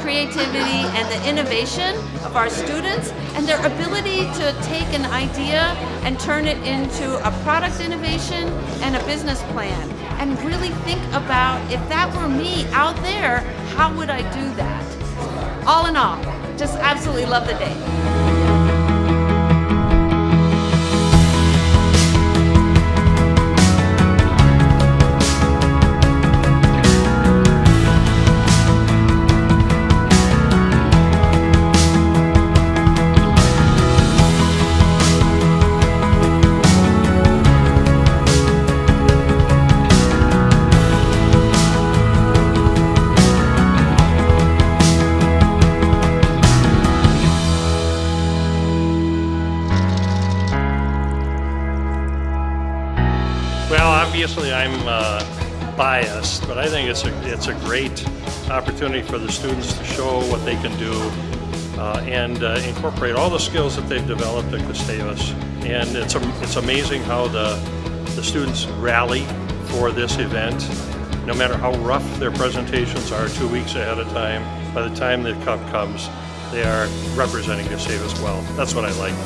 creativity and the innovation of our students and their ability to take an idea and turn it into a product innovation and a business plan and really think about if that were me out there, how would I do that? All in all, just absolutely love the day. Obviously I'm uh, biased, but I think it's a it's a great opportunity for the students to show what they can do uh, and uh, incorporate all the skills that they've developed at Gustavus. And it's a, it's amazing how the the students rally for this event. No matter how rough their presentations are two weeks ahead of time, by the time the cup comes, they are representing Gustavus well. That's what I like.